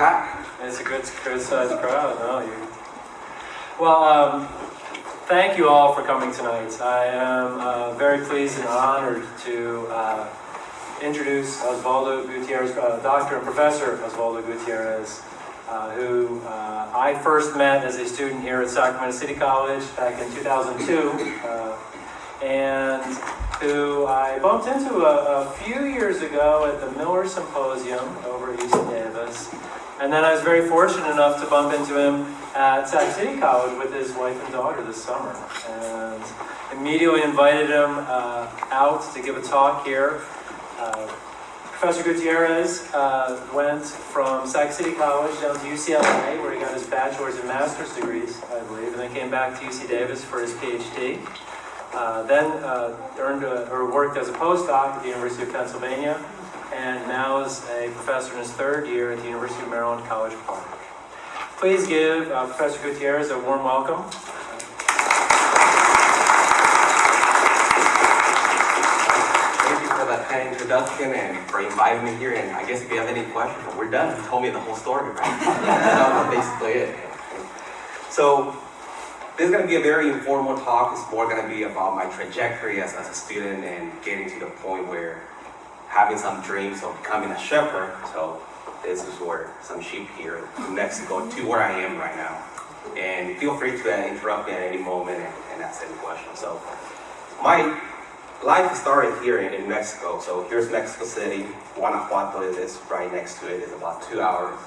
It's a good, good sized crowd, no, you. Well, um, thank you all for coming tonight. I am uh, very pleased and honored to uh, introduce Osvaldo Gutierrez, uh, Dr. and Professor Osvaldo Gutierrez, uh, who uh, I first met as a student here at Sacramento City College back in 2002, uh, and who I bumped into a, a few years ago at the Miller Symposium over at UC Davis. And then I was very fortunate enough to bump into him at Sac City College with his wife and daughter this summer. And immediately invited him uh, out to give a talk here. Uh, Professor Gutierrez uh, went from Sac City College down to UCLA, where he got his bachelor's and master's degrees, I believe, and then came back to UC Davis for his PhD. Uh, then uh, earned a, or worked as a postdoc at the University of Pennsylvania, and now is a professor in his third year at the University of Maryland College Park. Please give uh, Professor Gutierrez a warm welcome. Thank you for that kind introduction and for inviting me here. And I guess if you have any questions, we're done. You told me the whole story, right? Basically it. So this is going to be a very informal talk. It's more going to be about my trajectory as, as a student and getting to the point where having some dreams of becoming a shepherd. So this is where some sheep here in Mexico to where I am right now. And feel free to interrupt me at any moment and, and ask any questions. So my life started here in, in Mexico. So here's Mexico City. Guanajuato is, right next to it. It's about two hours.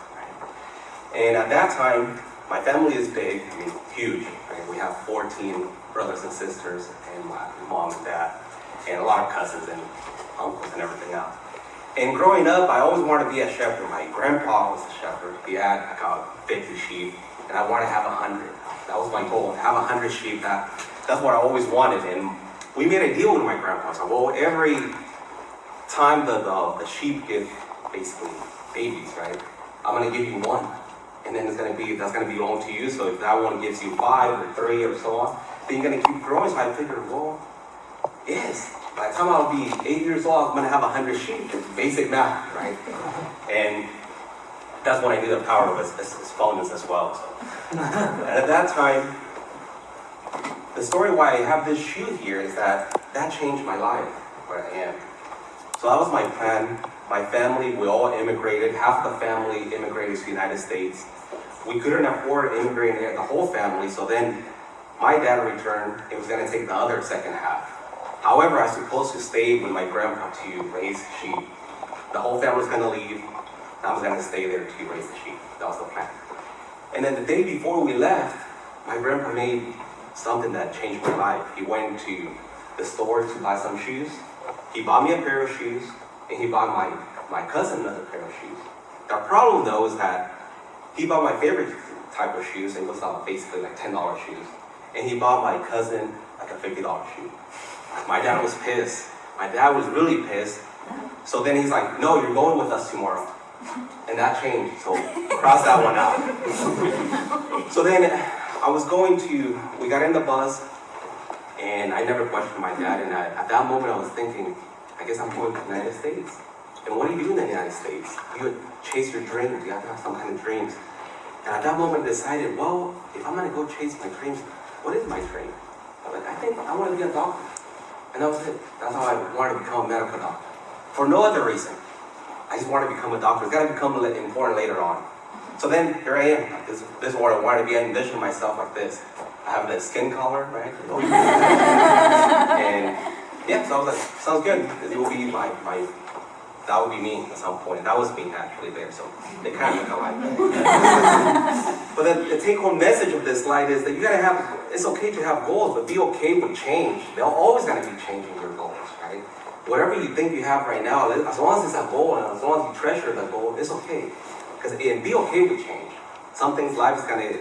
And at that time, my family is big, I mean, huge. Right? We have 14 brothers and sisters, and my mom and dad, and a lot of cousins and uncles and everything else. And growing up, I always wanted to be a shepherd. My grandpa was a shepherd. He had about 50 sheep, and I wanted to have 100. That was my goal, have 100 sheep. That, that's what I always wanted. And we made a deal with my grandpa. So, well, every time the, the, the sheep give basically babies, right, I'm going to give you one. And then it's going to be, that's going to belong to you. So if that one gives you five or three or so on, then you're going to keep growing. So I figured, well, yes, by the time I'll be eight years old, I'm to have a 100 sheep. Basic math, right? And that's when I knew the power of his, his, his as well. So. and at that time, the story why I have this shoe here is that that changed my life, where I am. So that was my plan. My family, we all immigrated. Half the family immigrated to the United States. We couldn't afford immigrating the whole family, so then my dad returned. It was to take the other second half. However, I was supposed to stay with my grandpa to raise sheep. The whole family was going to leave. I was going to stay there to raise the sheep. That was the plan. And then the day before we left, my grandpa made something that changed my life. He went to the store to buy some shoes. He bought me a pair of shoes, and he bought my, my cousin another pair of shoes. The problem though is that he bought my favorite type of shoes, and it was uh, basically like $10 shoes. And he bought my cousin like a $50 shoe. My dad was pissed. My dad was really pissed. So then he's like, no, you're going with us tomorrow. And that changed, so cross that one out. So then I was going to, we got in the bus, and I never questioned my dad, and I, at that moment I was thinking, I guess I'm going to the United States. And what do you do in the United States? You chase your dreams, you have to have some kind of dreams. And at that moment I decided, well, if I'm gonna go chase my dreams, what is my dream? I'm like, I think I want to be a doctor. And that was it. That's how I wanted to become a medical doctor. For no other reason. I just wanted to become a doctor. It's got to become important later on. So then here I am. This, this is what I wanted to be. I envisioned myself like this. I have the skin color, right? and yeah, so I was like, sounds good. This will be my, my that would be me at some point. That was me actually there, so they kind of look alike. but then the take-home message of this slide is that you gotta have, it's okay to have goals, but be okay with change. They're always gonna be changing your goals, right? Whatever you think you have right now, as long as it's a goal and as long as you treasure that goal, it's okay. Because and be okay with change. Some things life is gonna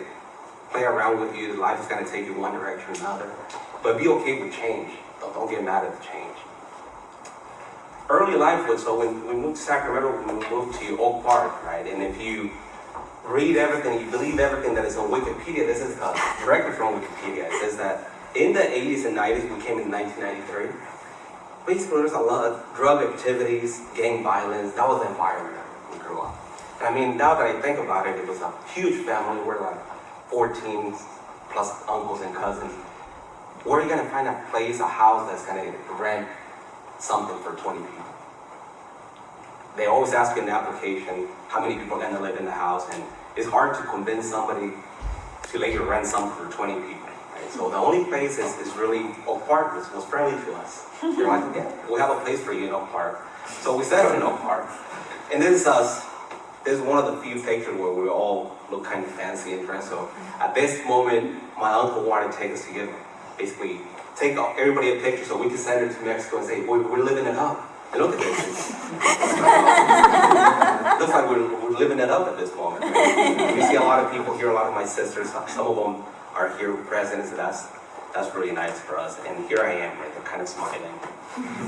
play around with you, life is gonna take you one direction or another. But be okay with change. Don't, don't get mad at the change early life was, so when we moved to Sacramento, we moved to Oak Park, right? And if you read everything, you believe everything that is on Wikipedia, this is uh, directly from Wikipedia. It says that in the 80s and 90s, we came in 1993. Basically, there's a lot of drug activities, gang violence. That was the environment we grew up. And I mean, now that I think about it, it was a huge family. We're like 14 plus uncles and cousins. Where are you gonna find a place, a house that's gonna rent something for 20 people? They always ask in the application, how many people are gonna live in the house, and it's hard to convince somebody to let you rent something for 20 people. Right? So the only place is, is really Oak Park, which was friendly to us. They're like, yeah, we have a place for you in Oak Park. So we settled in Oak Park. And this is us. This is one of the few pictures where we all look kind of fancy and dressed. So at this moment, my uncle wanted to take us to give, basically, take everybody a picture so we could send it to Mexico and say, we're, we're living it up. And look at this. Looks like we're, we're living it up at this moment. Right? We see a lot of people here, a lot of my sisters, some of them are here present, so that's, that's really nice for us. And here I am, right, they're kind of smiling.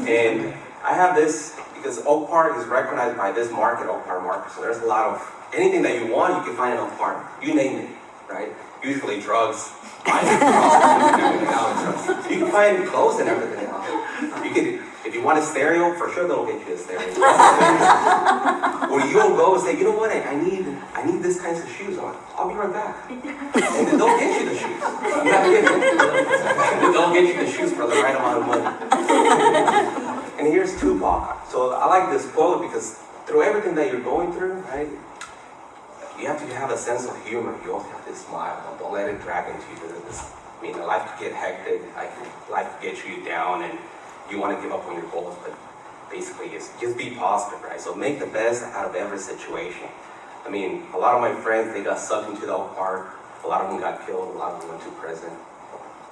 And I have this, because Oak Park is recognized by this market, Oak Park Market, so there's a lot of, anything that you want, you can find in Oak Park. You name it, right? Usually drugs. You can find clothes and everything else. You can, if you want a stereo, for sure they'll get you a stereo. or you'll go and say, you know what, I, need I need this kinds of shoes on. I'll be right back. And then they'll get you the shoes. Not they'll get you the shoes for the right amount of money. and here's Tupac. So I like this quote because through everything that you're going through, right, you have to have a sense of humor. You also have to smile. Don't let it drag into you. I mean, life could get hectic. Life could get you down and you want to give up on your goals, but basically it's just be positive, right? So make the best out of every situation. I mean, a lot of my friends, they got sucked into the park. A lot of them got killed. A lot of them went to prison.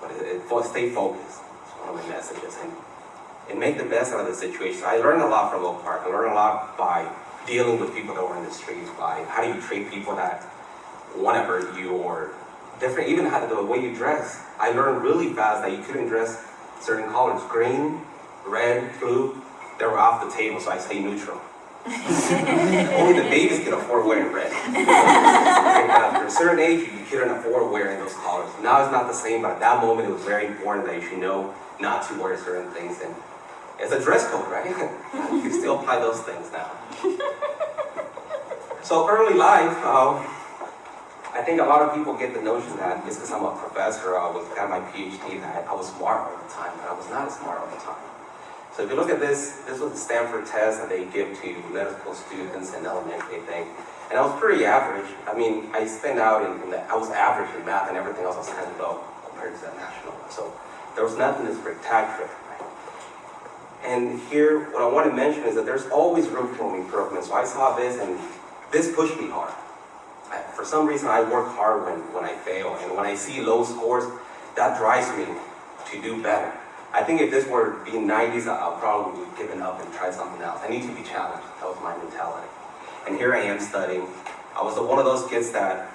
But it, it, stay focused. It's one of my messages. And, and make the best out of the situation. I learned a lot from Oak Park. I learned a lot by dealing with people that were in the streets, by how do you treat people that want to hurt you or different, even how the way you dress. I learned really fast that you couldn't dress certain colors, green, red, blue, they were off the table, so I say neutral. Only the babies can afford wearing red. and uh, after a certain age, you couldn't afford wearing those colors. Now it's not the same, but at that moment it was very important that you should know not to wear certain things. And it's a dress code, right? you can still apply those things now. so early life, uh, I think a lot of people get the notion that just because I'm a professor, I was got my PhD, that I was smart all the time, but I was not as smart all the time. So if you look at this, this was the Stanford test that they give to medical students in elementary, I think. And I was pretty average. I mean, I spent out in, in the, I was average in math and everything else I was kind of low compared to the national. So there was nothing that's spectacular. And here, what I want to mention is that there's always room for improvement. So I saw this and this pushed me hard. I, for some reason, I work hard when, when I fail. And when I see low scores, that drives me to do better. I think if this were being 90s, I'll probably have given up and tried something else. I need to be challenged. That was my mentality. And here I am studying. I was one of those kids that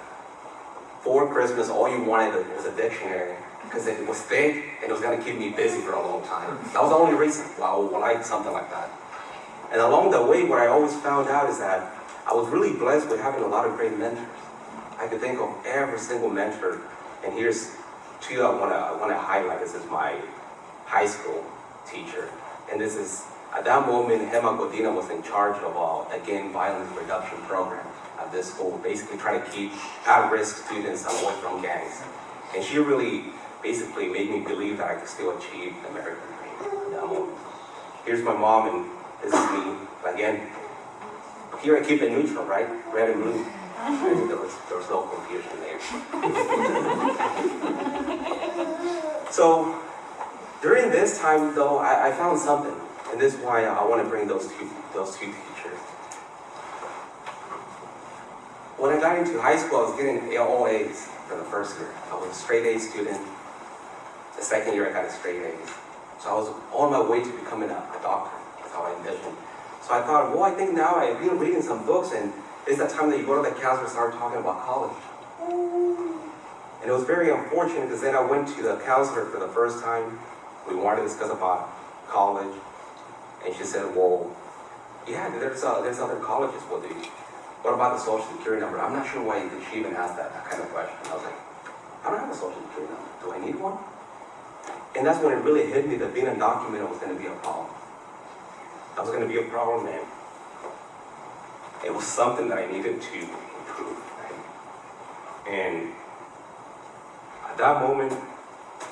for Christmas, all you wanted was a dictionary because it was thick and it was going to keep me busy for a long time. That was the only reason why I would like something like that. And along the way, what I always found out is that I was really blessed with having a lot of great mentors. I could think of every single mentor, and here's two I want to I want to highlight. This is my high school teacher. And this is, at that moment, Hema Godina was in charge of, uh, again, violence reduction program at this school, basically trying to keep at-risk students away from gangs. And she really basically made me believe that I could still achieve the American dream that moment. Here's my mom, and this is me. Again, here I keep it neutral, right? Red and blue. There was, there was no confusion there. so, during this time, though, I, I found something, and this is why I, I want to bring those two, those two teachers. When I got into high school, I was getting all A's for the first year. I was a straight A student. The second year, I got a straight A's. So I was on my way to becoming a, a doctor. That's how I envisioned. So I thought, well, I think now I've been reading some books, and it's the time that you go to the counselor and start talking about college. And it was very unfortunate because then I went to the counselor for the first time we wanted to discuss about college. And she said, well, yeah, there's, uh, there's other colleges. What, do you, what about the social security number? I'm not sure why she even asked that, that kind of question. I was like, I don't have a social security number. Do I need one? And that's when it really hit me that being undocumented was going to be a problem. That was going to be a problem, man. it was something that I needed to improve. right? And at that moment,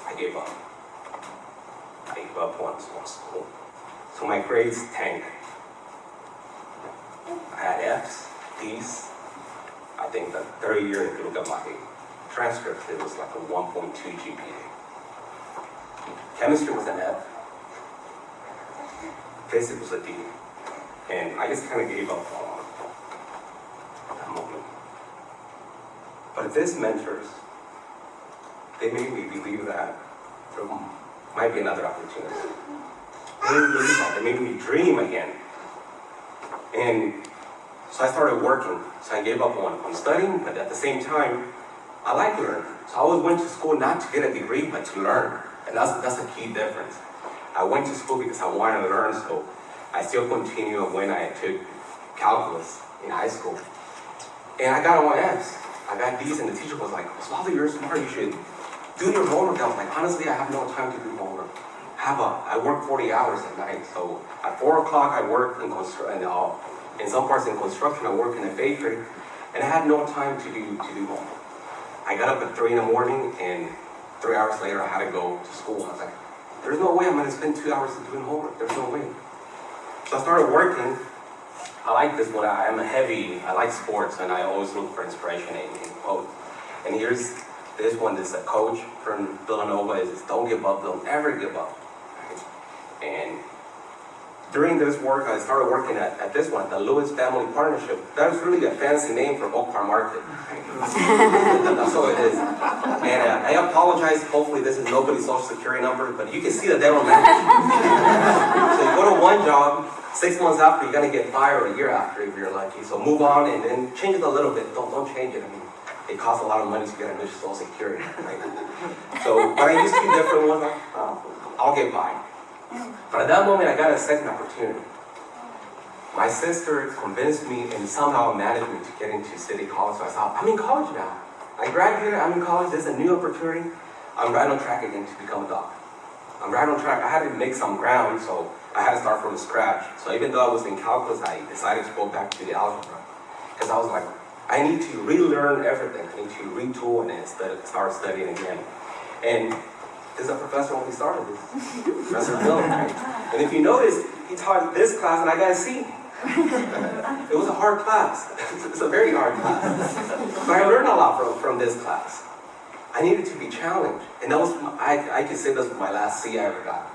I gave up. I gave up on, on school. So my grades tanked. I had F's, D's. I think the third year, if you look at my transcript, it was like a 1.2 GPA. Chemistry was an F. Physics was a D. And I just kind of gave up on that moment. But these mentors, they made me believe that there might be another opportunity. They made me believe that. They made me dream again. And so I started working. So I gave up on, on studying, but at the same time, I like learning. So I always went to school not to get a degree, but to learn. And that's, that's a key difference. I went to school because I wanted to learn, so I still continue when I took calculus in high school. And I got all F's. I got D's, and the teacher was like, Osvaldo, you're smart, you should do your homework. I was like, honestly, I have no time to do homework. Have a, I work 40 hours at night, so at 4 o'clock I work in, constru- and, uh, in some parts in construction, I work in a bakery, and I had no time to do, to do homework. I got up at 3 in the morning, and three hours later I had to go to school. I was like, there's no way I'm gonna spend two hours doing homework, there's no way. So I started working. I like this one, I am a heavy, I like sports, and I always look for inspiration in, in quotes. And here's this one, this is a coach from Villanova, is don't give up, don't ever give up. And during this work, I started working at, at this one, the Lewis Family Partnership. That's really a fancy name for Oak Park Market. That's all it is. And uh, I apologize, hopefully this is nobody's social security number, but you can see they don't match. So you go to one job, six months after, you're gonna get fired a year after if you're lucky. So move on and then change it a little bit, don't, don't change it. I mean, it costs a lot of money to get a new social security, right? So, but I used two different ones, uh, I'll get by. But at that moment, I got a second opportunity. My sister convinced me and somehow managed me to get into City College. So I thought, I'm in college now. I graduated, I'm in college, there's a new opportunity. I'm right on track again to become a doctor. I'm right on track. I had to make some ground, so I had to start from scratch. So even though I was in calculus, I decided to go back to the algebra. Because I was like, I need to relearn everything. I need to retool and start studying again. And is a professor when we started this. Professor Bill? And if you notice, he taught this class and I got a C. It was a hard class. It's a very hard class. But I learned a lot from, from this class. I needed to be challenged. And that was, my- I, I can say was my last C I ever got.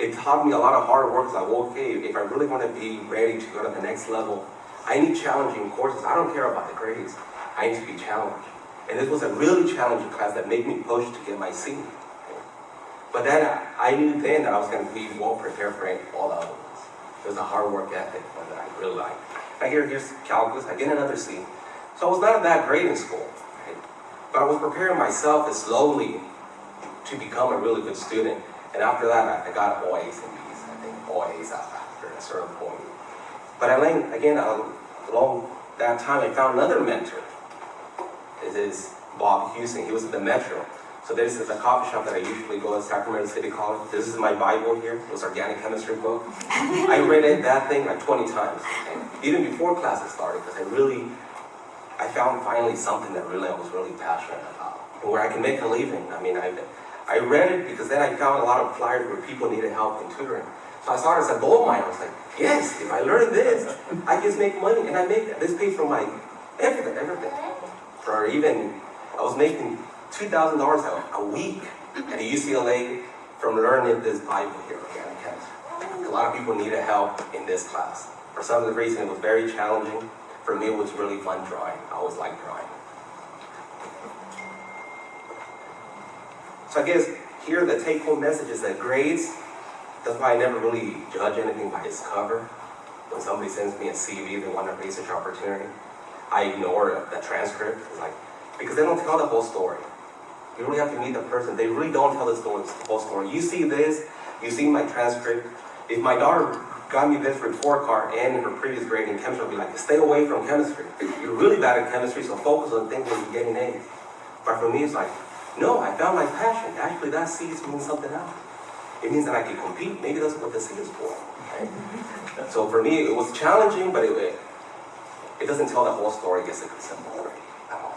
It taught me a lot of hard work. Like, okay, if I really want to be ready to go to the next level, I need challenging courses. I don't care about the grades. I need to be challenged. And this was a really challenging class that made me push to get my C. But then I, knew then that I was going to be well prepared for all the other ones. It was a hard work ethic one that I really liked. I hear here's calculus, I get another C. So I was not that great in school, right? But I was preparing myself slowly to become a really good student. And after that, I, I got all A's and B's. I think all A's after a certain point. But I learned, again, along that time, I found another mentor. This is Bob Houston. He was at the Metro. So this is a coffee shop that I usually go at Sacramento City College. This is my Bible here. It was organic chemistry book. I read it, that thing like 20 times. And even before classes started, because I really, I found finally something that really I was really passionate about. Where I can make a living. I mean, I, I read it because then I found a lot of flyers where people needed help in tutoring. So I started as a gold mine. I was like, yes, if I learn this, I can make money. And I make this pays for my everything, everything. For even, I was making $2,000 a- week at UCLA from learning this Bible here, chemistry. A lot of people needed help in this class. For some of the reason, it was very challenging. For me, it was really fun drawing. I always liked drawing. So I guess here the take-home message is that grades, that's why I never really judge anything by its cover. When somebody sends me a CV, they want a research opportunity, I ignore the transcript. Like, because they don't tell the whole story. You really have to meet the person. They really don't tell the story, the whole story. You see this, you see my transcript. If my daughter got me this report card and in her previous grade in chemistry, I'd be like, stay away from chemistry. You're really bad at chemistry, so focus on things where you're getting A's. But for me, it's like, no, I found my passion. Actually, that C means something else. It means that I can compete. Maybe that's what the C is for. Right? Mm-hmm. So for me, it was challenging, but it, it doesn't tell the whole story, it gets a story at all.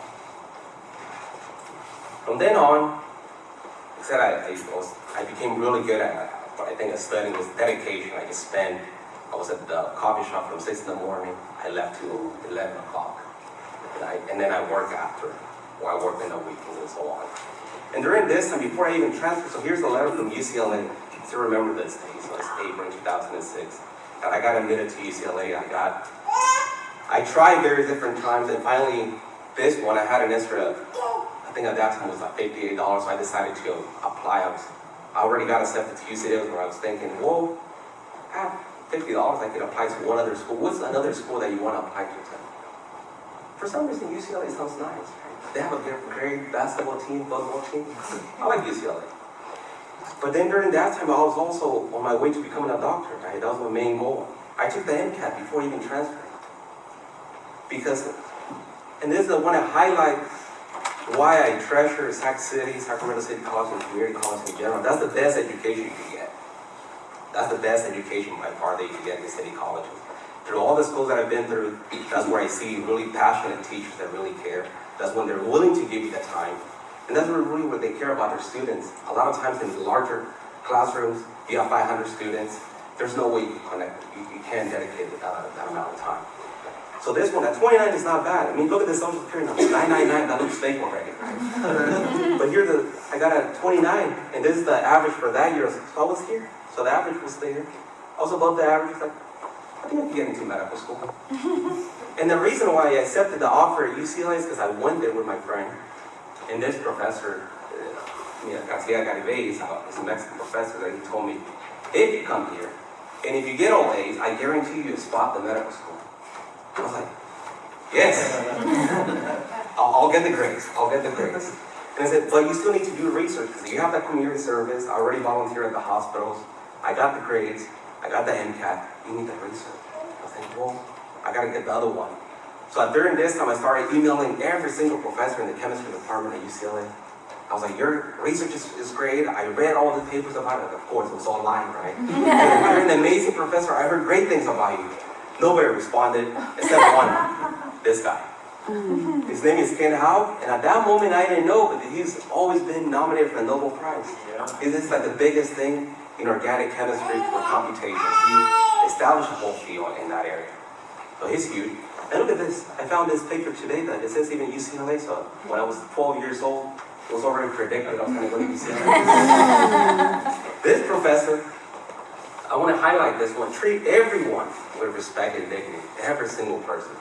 From then on, said I, I was, I became really good at what I think at studying was dedication. I just spent, I was at the coffee shop from six in the morning, I left till eleven o'clock. And and then I work after, or I work in the weekends and so on. And during this time, before I even transferred, so here's a letter from UCLA, I still remember this day, so it's April two thousand and six. And I got admitted to UCLA, I got, I tried various different times, and finally, this one, I had an extra, I think at that time was like fifty-eight dollars, so I decided to apply. I was, I already got accepted to UCLA, where I was thinking, whoa, I have fifty dollars, I could apply to one other school. What's another school that you want to apply to? For some reason, UCLA sounds nice. They have a great, great basketball team, football team. I like UCLA. But then during that time, I was also on my way to becoming a doctor, right? That was my main goal. I took the MCAT before even transferring. Because, and this is I want to highlight why I treasure Sac City, Sacramento City College, and community college in general. That's the best education you can get. That's the best education by far that you can get in city colleges. Through all the schools that I've been through, that's where I see really passionate teachers that really care. That's when they're willing to give you the time. And that's really what they care about their students. A lot of times in larger classrooms, you have 500 students. There's no way you can connect, you, you can't dedicate that, that amount of time. So this one, at 29 is not bad. I mean, look at the social security number, 999, that looks fake already, right? but here, the I got a 29, and this is the average for that year. So I was here. So the average was there. I was above the average. Like, I think I can get into medical school. and the reason why I accepted the offer at UCLA is because I went there with my friend. And this professor, uh, yeah, Garcia Garibay, is a Mexican professor that he told me, if you come here, and if you get all A's, I guarantee you a spot the medical school. I was like, yes. I'll, I'll get the grades. I'll get the grades. And I said, but you still need to do research because you have that community service. I already volunteer at the hospitals. I got the grades. I got the MCAT. You need the research. I was like, well, I got to get the other one. So during this time, I started emailing every single professor in the chemistry department at UCLA. I was like, your research is, is great. I read all the papers about it. Of course, it was online, right? You're an amazing professor. I heard great things about you. Nobody responded except one, this guy. Mm. His name is Ken Houk, and at that moment I didn't know, but he's always been nominated for the Nobel Prize. Yeah. This is like the biggest thing in organic chemistry for computation. He established a whole field in that area. So he's huge. And look at this. I found this paper today that it says even UCLA. So when I was 12 years old, it was already predicted I was going to go to UCLA. this professor, I want to highlight this one. Treat everyone with respect and dignity. Every single person.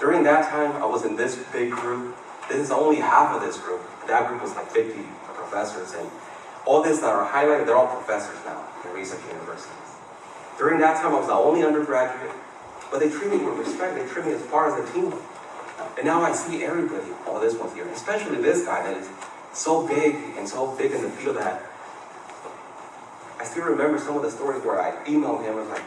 During that time, I was in this big group. This is only half of this group. That group was like 50 professors. And all this that are highlighted, they're all professors now in research universities. During that time, I was the only undergraduate. But they treat me with respect. They treat me as far as a team. And now I see everybody. Oh, this one's here. Especially this guy that is so big and so big in the field that I still remember some of the stories where I emailed him. and was like,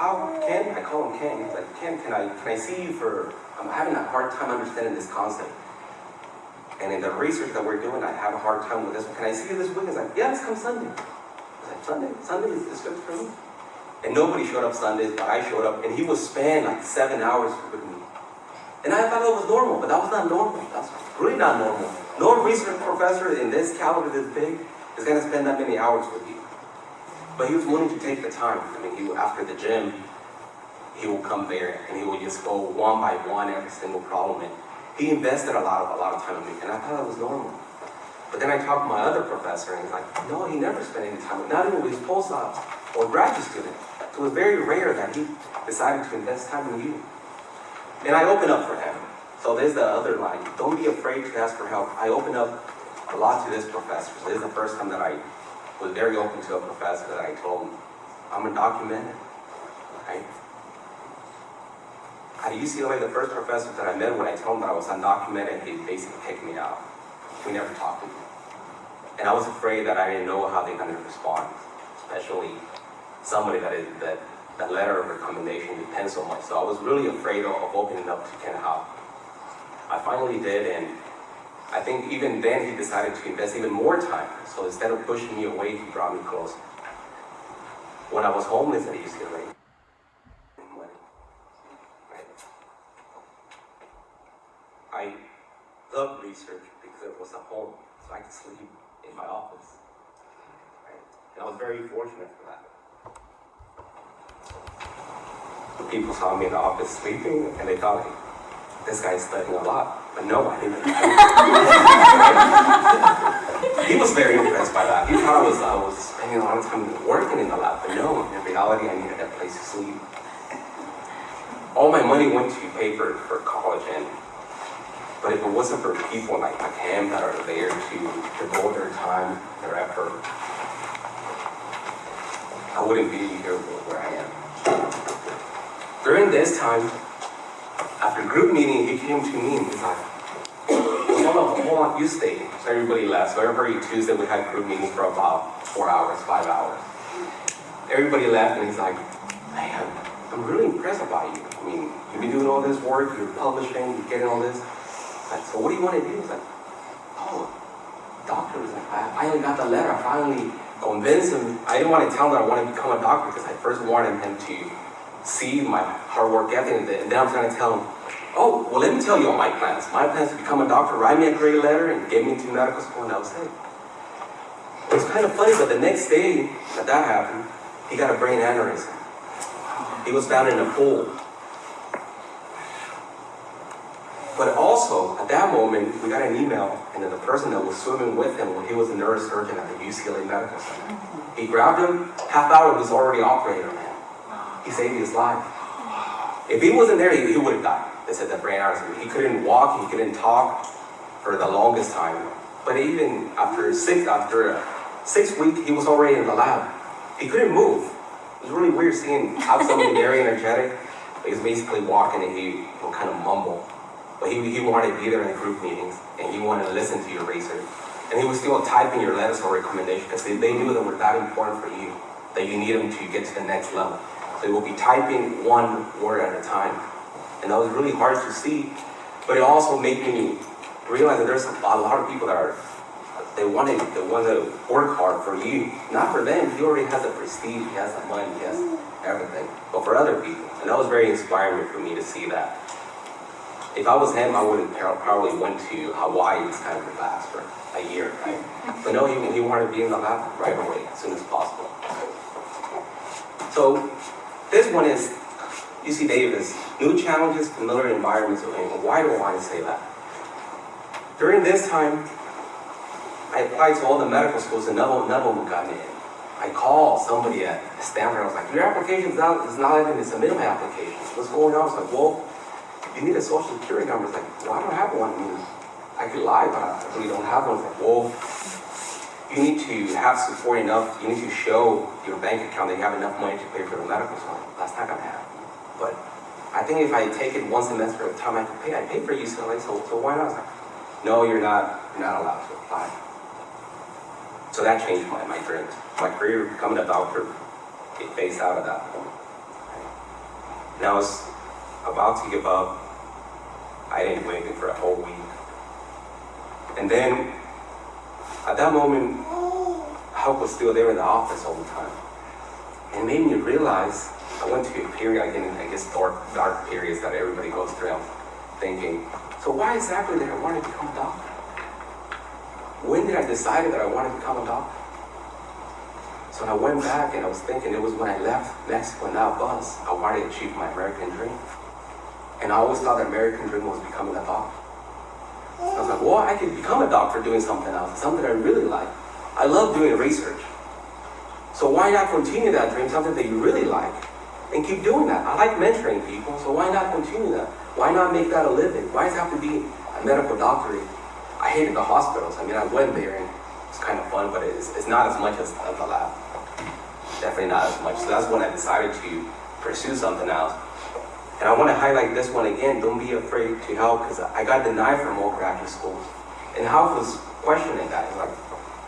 how, Ken? I call him Ken. He's like, Ken, can I, can I see you for, I'm having a hard time understanding this concept. And in the research that we're doing, I have a hard time with this one. Can I see you this week? He's like, yeah, let's come Sunday. I was like, Sunday? Sunday is is good for me. And nobody showed up Sundays, but I showed up, and he would spend like seven hours with me. And I thought it was normal, but that was not normal. That's really not normal. No research professor in this caliber this big is going to spend that many hours with you. But he was willing to take the time. I mean, he would, after the gym, he will come there and he will just go one by one every single problem. And he invested a lot of a lot of time in me, and I thought that was normal. But then I talked to my other professor, and he's like, no, he never spent any time, not even with his postdocs or graduate students. It was very rare that he decided to invest time in you. And I opened up for him. So there's the other line. Don't be afraid to ask for help. I opened up a lot to this professor. So this is the first time that I was very open to a professor that I told him, I'm undocumented. Right? At UCLA, the first professor that I met when I told him that I was undocumented, he basically kicked me out. We never talked again. And I was afraid that I didn't know how they're to respond, especially somebody that is that that letter of recommendation depends so much. So I was really afraid of, of opening up to Ken Houk. I finally did, and I think even then he decided to invest even more time. So instead of pushing me away, he brought me close. When I was homeless at UCLA, I loved research because it was a home, so I could sleep in my office. And I was very fortunate for that. People saw me in the office sleeping, and they thought, this guy is studying a lot. No, I didn't. he was very impressed by that. He thought I was, I was spending a lot of time working in the lab. But no, in reality, I needed a place to sleep. All my money went to pay for, for college and but if it wasn't for people like, like him that are there to devote their time, their effort, I wouldn't be here where I am. During this time, after group meeting, he came to me and he's like, hold on, hold on, you stay. So everybody left. So every Tuesday we had group meetings for about four hours, five hours. Everybody left and he's like, man, I'm really impressed about you. I mean, you've been doing all this work, you're publishing, you're getting all this. Like, so what do you want to do? He's like, oh, doctor. He's like, I finally got the letter. I finally convinced him. I didn't want to tell him I wanted to become a doctor because I first wanted him to see my hard work ethic. And then I'm trying to tell him, oh, well, let me tell you all my plans. My plans to become a doctor, write me a great letter, and get me into medical school, and that was it. It was kind of funny, but the next day that that happened, he got a brain aneurysm. He was found in a pool. But also, at that moment, we got an email, and then the person that was swimming with him, well, he was a neurosurgeon at the UCLA Medical Center. He grabbed him, half hour he was already operating on him. He saved his life. If he wasn't there, he, he would have died. They said that brain aneurysm. He couldn't walk, he couldn't talk for the longest time. But even after six, after six weeks, he was already in the lab. He couldn't move. It was really weird seeing how somebody very energetic. He was basically walking and he, he would kind of mumble. But he, he wanted to be there in the group meetings and he wanted to listen to your research. And he was still typing your letters for recommendation because they, they knew that were that important for you, that you need them to get to the next level. He will be typing one word at a time. And that was really hard to see. But it also made me realize that there's a lot of people that are, they want to, they want to work hard for you. Not for them, he already has the prestige, he has the money, he has everything. But for other people. And that was very inspiring for me to see that. If I was him, I would have probably went to Hawaii this kind of relax for a year, right? But no, he, he wanted to be in the lab right away, as soon as possible. So this one is UC Davis, new challenges, familiar environments, why do I want to say that? During this time, I applied to all the medical schools and none none of them got me in. I called somebody at Stanford, I was like, your application's not, it's not letting me submit my application. What's going on? I was like, well, you need a social security number. It's like, well, I don't have one. I could lie, but I really don't have one. It's like, well, you need to have support enough, you need to show your bank account that you have enough money to pay for the medical school. That's not gonna happen. But I think if I take it one semester at a time, I can pay, I pay for UCLA, so, so why not? No, you're not, you're not allowed to apply. So that changed my, my dreams. My career becoming a doctor, it phased out at that point. And I was about to give up. I didn't anything for a whole week. And then, at that moment, help was still there in the office all the time. And it made me realize, I went to a period, again, I guess dark, dark periods that everybody goes through, I'm thinking, so why exactly did I want to become a doctor? When did I decide that I wanted to become a doctor? So I went back and I was thinking it was when I left Mexico and that bus, I wanted to achieve my American dream. And I always thought that American dream was becoming a doctor. I was like, well, I could become a doctor doing something else, something I really like. I love doing research. So why not continue that dream, something that you really like, and keep doing that? I like mentoring people, so why not continue that? Why not make that a living? Why does it have to be a medical doctorate? I hated the hospitals. I mean, I went there and it's kind of fun, but it's, it's not as much as, as the lab. Definitely not as much. So that's when I decided to pursue something else. And I want to highlight this one again. Don't be afraid to help because I got denied from all graduate schools. And Houk was questioning that. He's like,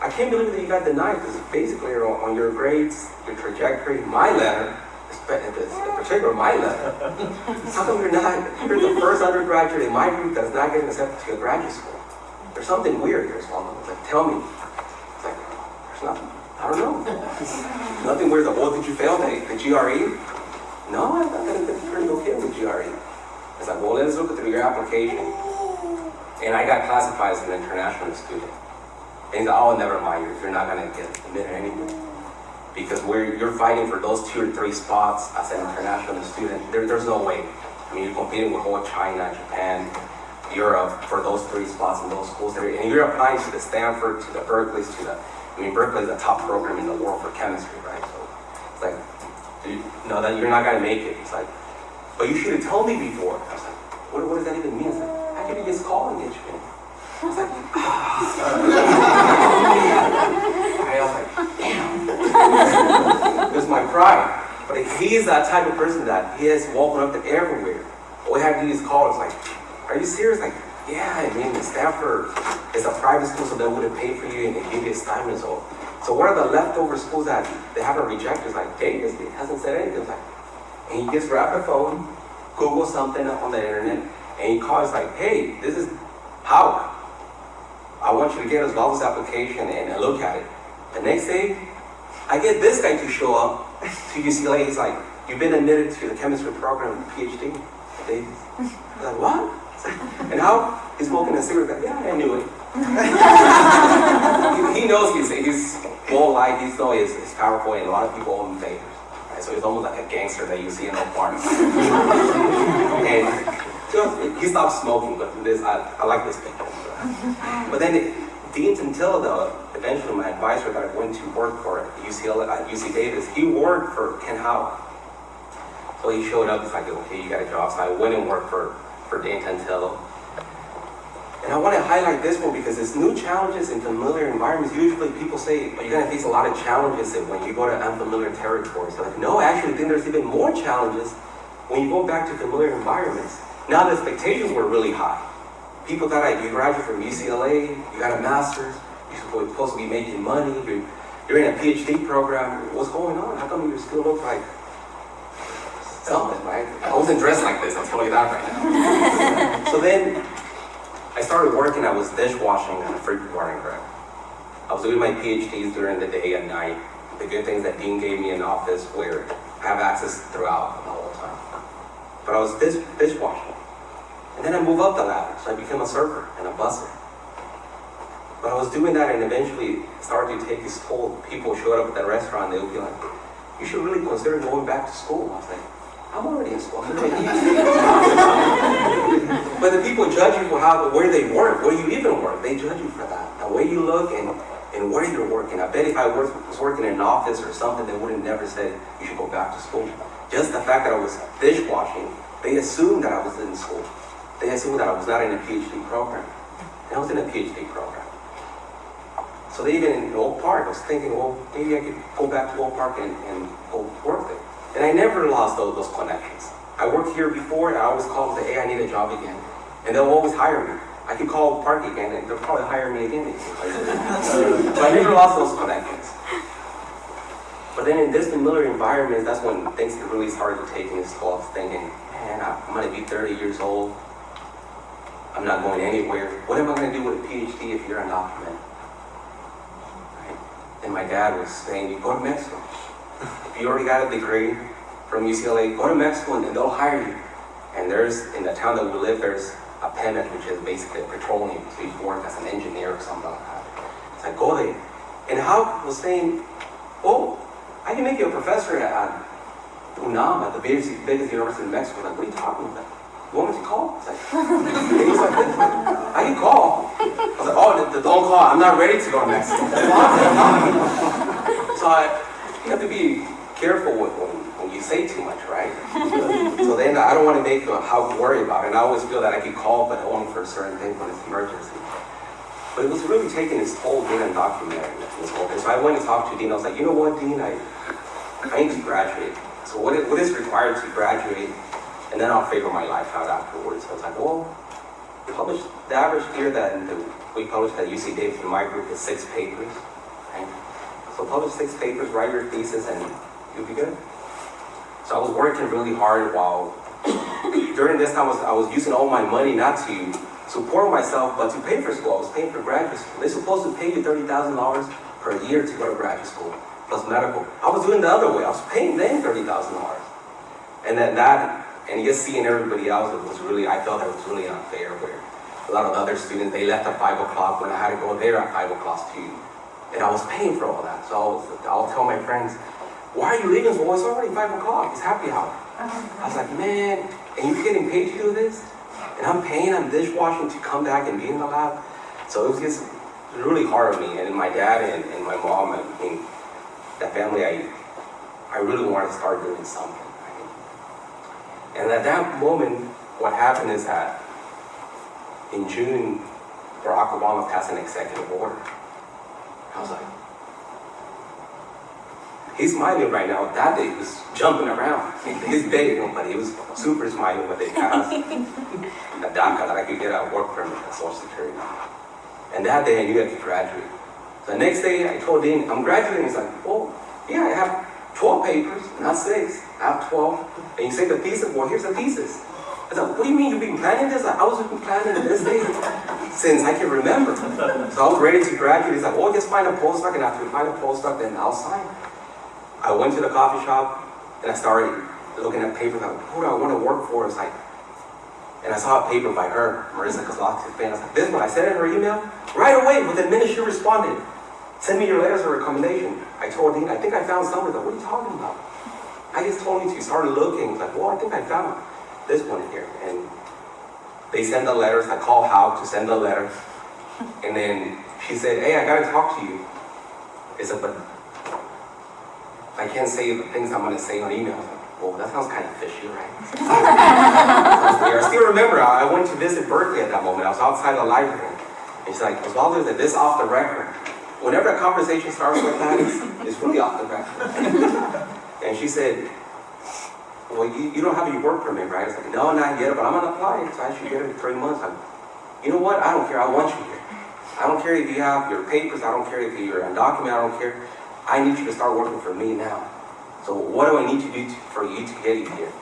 I can't believe that you got denied because basically on, on your grades, your trajectory, my letter, in particular my letter, how come you're not, you're the first undergraduate in my group that's not getting accepted to a graduate school? There's something weird here. It's like, tell me. It's like, there's nothing. I don't know. nothing weird. Like, well, did you fail the, the GRE? No, I got a pretty okay with GRE. It's like, well, let's look through your application. And I got classified as an international student. And he's like, oh, never mind, you're, you're not gonna get admitted anyway. Because we're, you're fighting for those two or three spots as an international student, there, there's no way. I mean, you're competing with all China, Japan, Europe for those three spots in those schools. And you're applying to the Stanford, to the Berkeley's, to the, I mean, Berkeley's the top program in the world for chemistry, right? So it's like, you know that you're not gonna make it. It's like, but you should have told me before. I was like, what, what does that even mean? It's like, how can you just call and get you? I was like, ah. I was like, damn. it was my pride. But he's that type of person that he has woken up to everywhere. All we have to do is call. It's like, are you serious? Like, yeah, I mean, Stanford is a private school, so they would have paid for you and they give you a stipend. So, so one of the leftover schools that they haven't rejected is like, Davis he hasn't said anything. Like, and he gets the phone, Google something on the internet, and he calls like, hey, this is Houk. I want you to get us all this application and look at it. The next day, I get this guy to show up to UCLA. He's like, you've been admitted to the chemistry program, PhD. Davis. Like, what? And how? He's smoking a cigarette. Yeah, I knew it. he, he knows he's, he's whole life, he knows he's, he's powerful, and a lot of people him favors. Right? So he's almost like a gangster that you see in the park. and so he stopped smoking, but this, I, I like this picture. But then it, Dean though, eventually my advisor that I went to work for at UCLA, at UC uh, Davis, he worked for Ken Houk. So he showed up, he's like, okay, you got a job. So I went and worked for, for Dean Tantillo. And I want to highlight this one because it's new challenges in familiar environments. Usually people say, you're going to face a lot of challenges when you go to unfamiliar territories. Like, no, I actually think there's even more challenges when you go back to familiar environments. Now the expectations were really high. People thought like, you graduate from UCLA, you got a master's, you're supposed to be making money, you're, you're in a PhD program. What's going on? How come you're still look like something, right? I wasn't dressed like this, I'll tell you that right now. so then I started working, I was dishwashing at a Bar and Grill. I was doing my PhDs during the day and night. The good things that Dean gave me an office where I have access throughout the whole time. But I was dish, dishwashing. And then I moved up the ladder, so I became a server and a busser. But I was doing that and eventually started to take this toll. People showed up at the restaurant, they would be like, you should really consider going back to school. I was like, I'm already PhD. but the people judge you for how, where they work, where you even work. They judge you for that. The way you look and, and where you're working. I bet if I was, was working in an office or something, they would have never said you should go back to school. Just the fact that I was dishwashing, they assumed that I was in school. They assumed that I was not in a PhD program. And I was in a PhD program. So they even in Oak Park, I was thinking, well, maybe I could go back to Oak Park and, and go work there. And I never lost those, those connections. I worked here before and I always called and say, hey, I need a job again. And they'll always hire me. I could call Park again and they'll probably hire me again. so I never lost those connections. But then in this familiar environment, that's when things really started to take its toll. Thinking, man, I'm gonna be 30 years old. I'm not going anywhere. What am I gonna do with a PhD if you're undocumented? Right? And my dad was saying, you go to Mexico. If you already got a degree from UCLA, go to Mexico and they'll hire you. And there's, in the town that we live, there's a Pemex, which is basically petroleum. So you work as an engineer or something like that. It's like, go there. And Houk was saying, oh, I can make you a professor at UNAM, at the biggest, biggest university in Mexico. Like, what are you talking about? You want me to call? He's like, I can call. I was like, oh, don't call. I'm not ready to go to Mexico. so I, you have to be careful with when, when you say too much, right? so then I don't want to make a how worry about it. And I always feel that I can call, but only for a certain thing when it's an emergency. But it was really taking its toll being undocumented this whole thing. So I went and talked to Dean. I was like, you know what, Dean, I, I need to graduate. So what is, what is required to graduate? And then I'll figure my life out afterwards. So I was like, well, published the average year that we published at UC Davis in my group is six papers. So publish six papers, write your thesis, and you'll be good. So I was working really hard while during this time I was, I was using all my money not to support myself, but to pay for school. I was paying for graduate school. They're supposed to pay you $30,000 per year to go to graduate school, plus medical. I was doing the other way. I was paying them $30,000. And then that, and just seeing everybody else, it was really, I felt that was really unfair where a lot of other students, they left at five o'clock when I had to go there at five o'clock too. And I was paying for all that. So I was, I'll tell my friends, why are you leaving? Well, it's already five o'clock. It's happy hour. I was like, man, and you're getting paid to do this? And I'm paying, I'm dishwashing to come back and be in the lab. So it was just really hard on me. And my dad and, and my mom, and, and that family, I, I really wanted to start doing something. And at that moment, what happened is that in June, Barack Obama passed an executive order. I was like, he's smiling right now. That day he was jumping around. His day, but he was super smiling when they passed the DACA that I could get a work permit at Social Security. And that day I knew I could graduate. The next day I told Dean, I'm graduating. He's like, oh, yeah, I have 12 papers, not six. I have 12. And you say the thesis, well, here's the thesis. I said, what do you mean you've been planning this? I was planning this day since I can remember. So I was ready to graduate. He's like, oh, just find a postdoc, and after you find a postdoc, then I'll sign. I went to the coffee shop, and I started looking at papers. Like, who do I want to work for? It's like, and I saw a paper by her, Marisa Kozlowski. I was like, this one. I sent in her email. Right away, within minutes, she responded. Send me your letters of recommendation. I told Dean, I think I found something. Like, what are you talking about? I just told me to. start looking. Like, well, I think I found this one here. And they send the letters. I call Houk to send the letter. And then she said, hey, I gotta talk to you. I said, but I can't say the things I'm gonna say on email. Like, well, that sounds kind of fishy, right? I still remember, I went to visit Berkeley at that moment. I was outside the library. And she's like, Osvaldo, is this off the record? Whenever a conversation starts with that, it's really off the record. and she said, well, you, you don't have your work permit, right? It's like, no, not yet, but I'm gonna apply. So I should get it in three months. I'm, you know what? I don't care. I want you here. I don't care if you have your papers. I don't care if you're undocumented. I don't care. I need you to start working for me now. So what do I need to do to, for you to get you here?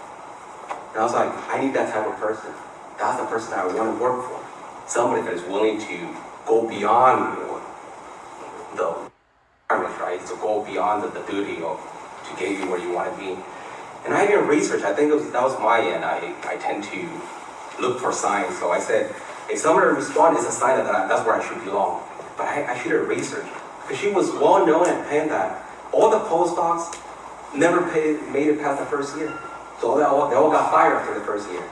And I was like, I need that type of person. That's the person I want to work for. Somebody that is willing to go beyond the requirements, right? To go beyond the, the duty of to get you where you want to be. And I did research. I think was, that was my end. I, I tend to look for signs. So I said, if somebody responds, it's a sign that I, that's where I should belong. But I, I should have researched. Because she was well known at Penn that all the postdocs never paid, made it past the first year. So they all, they all got fired after the first year.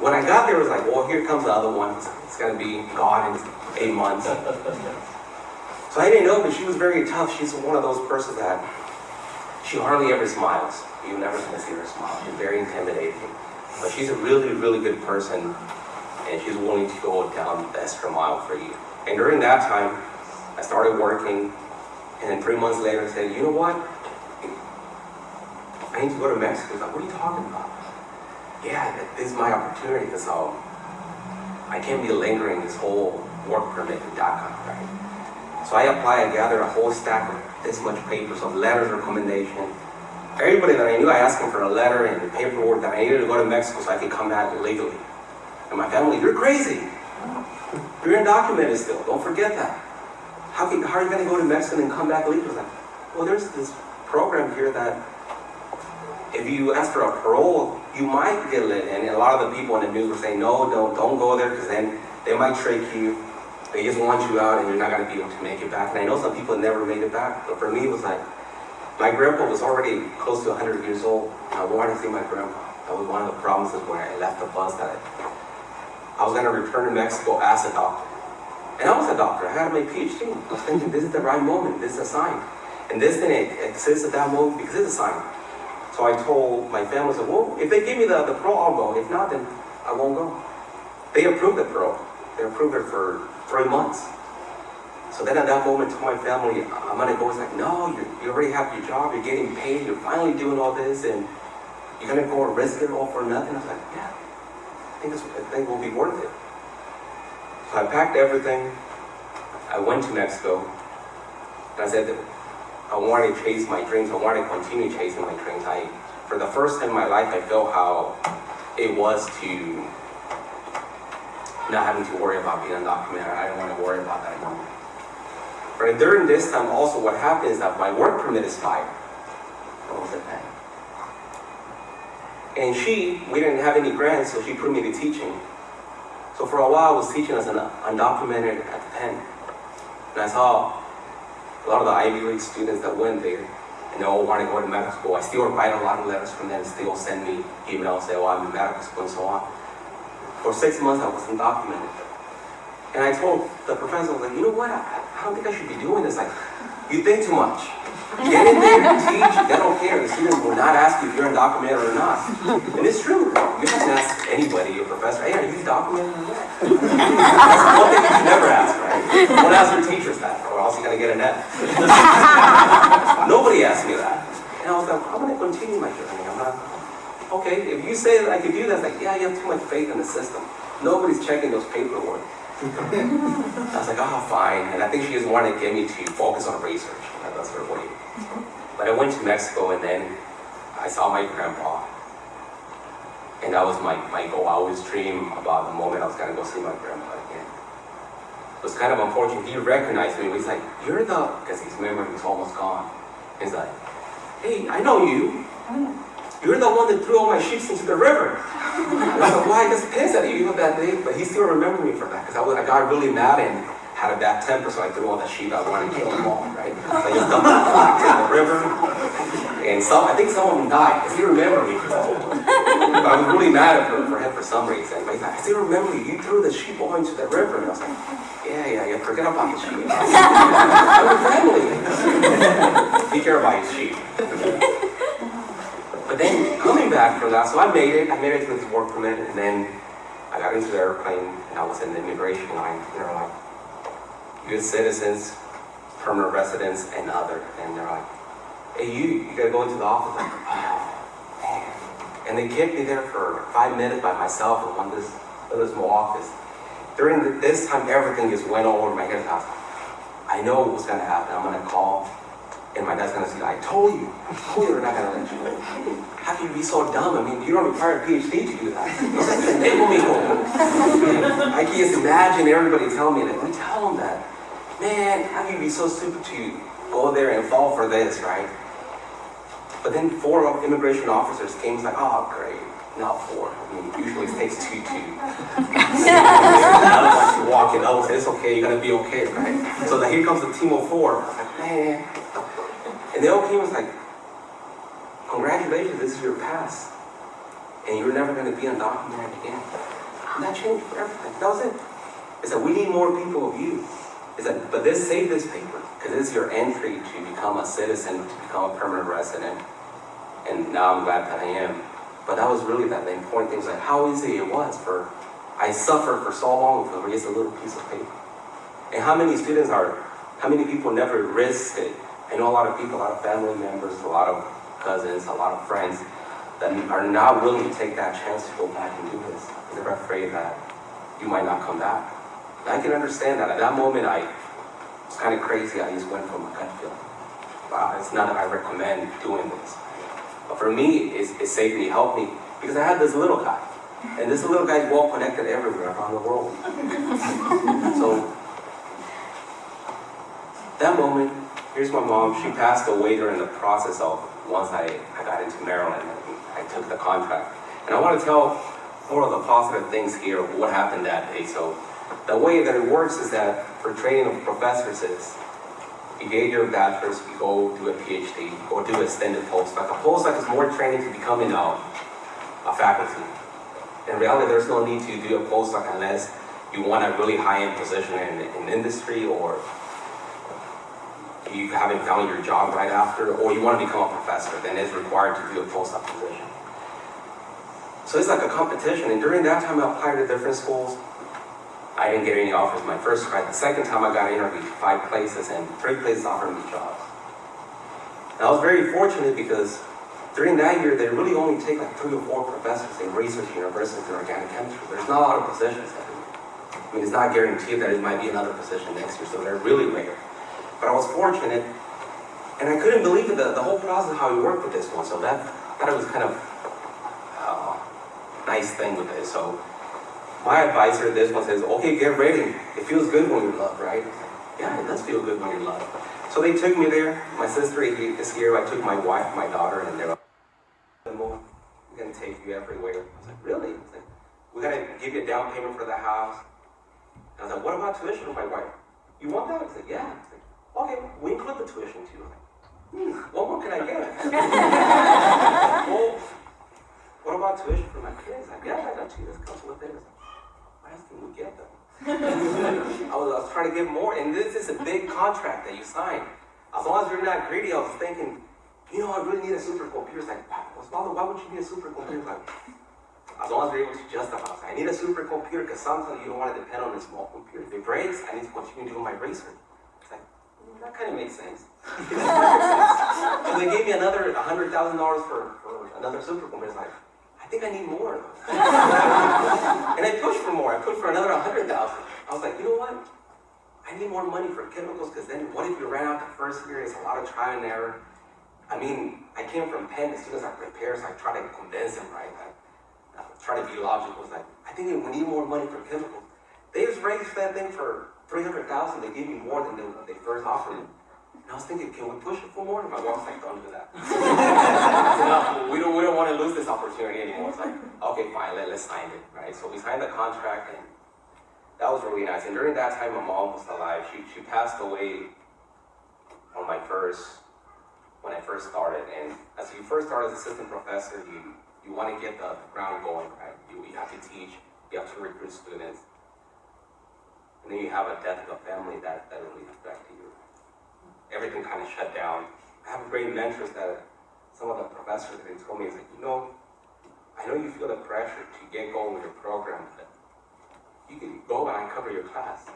When I got there, it was like, well, here comes the other one. It's, it's going to be gone in eight months. So I didn't know, but she was very tough. She's one of those persons that she hardly ever smiles. You're never going to see her smile. She's very intimidating. But she's a really, really good person, and she's willing to go down the extra mile for you. And during that time, I started working, and then three months later, I said, you know what? I need to go to Mexico. He's like, what are you talking about? Yeah, this is my opportunity, because um, I can't be lingering this whole work permit in DACA, right? So I apply, and gather a whole stack of this much papers of letters of recommendation. Everybody that I knew, I asked them for a letter and paperwork that I needed to go to Mexico so I could come back legally. And my family, you're crazy. You're undocumented still. Don't forget that. How, can, how are you going to go to Mexico and come back legally? Well, there's this program here that if you ask for a parole, you might get let in. And a lot of the people in the news were saying, no, don't, don't go there because then they might trick you. They just want you out and you're not going to be able to make it back. And I know some people never made it back. But for me, it was like, my grandpa was already close to 100 years old. I wanted to see my grandpa. That was one of the promises when I left the bus that I, I was going to return to Mexico as a doctor. And I was a doctor. I had my PhD. I was thinking, this is the right moment. This is a sign. And this thing exists at that moment because it's a sign. So I told my family, I said, well, if they give me the, the parole, I'll go. If not, then I won't go. They approved the parole. They approved it for three months. So then at that moment, told my family, uh, I'm gonna go. It's like, no, you, you already have your job. You're getting paid. You're finally doing all this, and you're gonna go and risk it all for nothing. I was like, yeah, I think, this, I think will be worth it. So I packed everything. I went to Mexico, and I said that I wanted to chase my dreams. I wanted to continue chasing my dreams. I, for the first time in my life, I felt how it was to not having to worry about being undocumented. I didn't want to worry about that anymore. But during this time, also what happens is that my work permit is fired was it then? And she, we didn't have any grants, so she put me to teaching. So for a while, I was teaching as an undocumented at the Penn. And I saw a lot of the Ivy League students that went there, and they all wanted to go to medical school. I still write a lot of letters from them, still send me emails, say, oh, I'm in medical school and so on. For six months, I was undocumented. And I told the professor, I was like, you know what, I, I don't think I should be doing this. Like, you think too much. Get in there, teach, they don't care. The students will not ask you if you're undocumented or not. And it's true. You can ask anybody, your professor, hey, are you documented or not? That's one thing you never ask, right? Don't ask your teachers that, or else you're gonna get an F. Nobody asked me that. And I was like, I'm gonna continue my journey. I'm not, okay, if you say that I could do that, it's like, yeah, you have too much faith in the system. Nobody's checking those paperwork. I was like, oh, fine. And I think she just wanted to get me to focus on research. That- That's her way. Mm-hmm. But I went to Mexico and then I saw my grandpa. And that was my, my goal. I always dream about the moment I was gonna go see my grandpa again. It was kind of unfortunate. He recognized me. He's like, you're the, because his memory was almost gone. He's like, hey, I know you. Mm. You're the one that threw all my sheep into the river. I like, why? I was pissed at you even that day, but he still remembered me for that because I, I got really mad and had a bad temper, so I threw all the sheep. I wanted to kill them all, right? So I just dumped them in the river, and some, I think some of them died because he remembered me. But I was really mad at him for him for some reason. But he's like, I still remember you. You threw the sheep all into the river, and I was like, Yeah, yeah, yeah. Forget about the sheep. I'm family. He care about his sheep. But then coming back from that, so I made it. I made it to this work permit, and then I got into the airplane, and I was in the immigration line. And they're like, good citizens, permanent residents, and other." And they're like, "Hey, you, you gotta go into the office." Like, oh, man. And they kept me there for five minutes by myself in one this little small office. During the, this time, everything just went all over my head. I was like, I know what's gonna happen. I'm gonna call, and my dad's gonna say, I told you, told you they're not gonna let you in. How can you be so dumb? I mean, you don't require a PhD to do that. I can just imagine everybody telling me that. We tell them that. Man, how can you be so stupid to go there and fall for this, right? But then four immigration officers came, it's like, oh, great, not four. I mean, usually it takes two to. To walk in, said, it's okay, you're gonna be okay, right? So then here comes the team of four. I was like, man. And they all came, was like, congratulations, this is your pass. And you're never gonna be undocumented again. And that changed everything. That was it. It's that we need more people of you. It's that, but this save this paper, because this is your entry to become a citizen, to become a permanent resident. And now I'm glad that I am. But that was really that the important thing was like how easy it was for I suffered for so long for just a little piece of paper. And how many students are, how many people never risked it? I know a lot of people, a lot of family members, a lot of cousins, a lot of friends that are not willing to take that chance to go back and do this. They're afraid that you might not come back. And I can understand that. At that moment, I was kind of crazy. I just went from a gut feeling. Wow, it's not that I recommend doing this. But for me, it's, it saved me, helped me, because I had this little guy. And this little guy's well connected everywhere around the world. so, that moment, here's my mom. She passed away during the process of once I, I got into Maryland and I took the contract. And I want to tell more of the positive things here, what happened that day. So, the way that it works is that for training of professors is get your bachelor's, you go do a PhD, or do extended postdoc. A postdoc is more training to becoming a, a faculty. In reality, there's no need to do a postdoc unless you want a really high-end position in, in industry or you haven't found your job right after, or you want to become a professor, then it's required to do a postdoc position. So it's like a competition, and during that time I applied to different schools. I didn't get any offers my first try. The second time I got interviewed five places, and three places offered me jobs. And I was very fortunate because during that year, they really only take like three or four professors in research universities in organic chemistry. There's not a lot of positions. I mean, it's not guaranteed that it might be another position next year, so they're really rare. But I was fortunate, and I couldn't believe it, the, the whole process, how we worked with this one. So that, that was kind of uh, nice thing with it. So my advisor, this one says, okay, get ready. It feels good when you're loved, right? Yeah, it does feel good when you're loved. So they took me there. My sister is here. I took my wife, my daughter, and they're like, we're gonna take you everywhere. I was like, really? I was like, we gotta give you a down payment for the house. And I was like, what about tuition? I'm like. You want that? I said, yeah. I like, okay, we include the tuition too. Like, hmm, what more can I get? well, what about tuition for my kids? Like, yeah, I got two. This comes with it. I can we get them? I was, I was trying to get more, and this is a big contract that you sign. As long as you're not greedy, I was thinking, you know, I really need a supercomputer. It's like, Osvaldo, why would you need a supercomputer? Like, as long as you're able to justify. I need a supercomputer because sometimes you don't want to depend on a small computer. If it breaks, I need to continue doing my research. It's like, mm, that kind of makes sense. So they gave me another $100,000 for, for another supercomputer. It's like, think I need more. and I pushed for more. I pushed for another 100000 I was like, you know what? I need more money for chemicals because then what if you ran out the first year? It's a lot of trial and error. I mean, I came from Penn, as soon as I prepared, so I tried to convince them, right? I, I uh, try to be logical. It's like, I think we need more money for chemicals. They just raised that thing for 300000 They gave me more than they, they first offered me. And I was thinking, can we push it for more? And my mom's like, don't do that. No, we don't, we don't want to lose this opportunity anymore. It's like, okay, fine, let, let's sign it, right? So we signed the contract and that was really nice. And during that time, my mom was alive. She, she passed away on my first, when I first started. And as you first start as assistant professor, you, you want to get the ground going, right? You, you have to teach, you have to recruit students. And then you have a death of a family that, that really affected you. Everything kind of shut down. I have great mentors that some of the professors they told me, like, you know, I know you feel the pressure to get going with your program, but you can go and cover your class.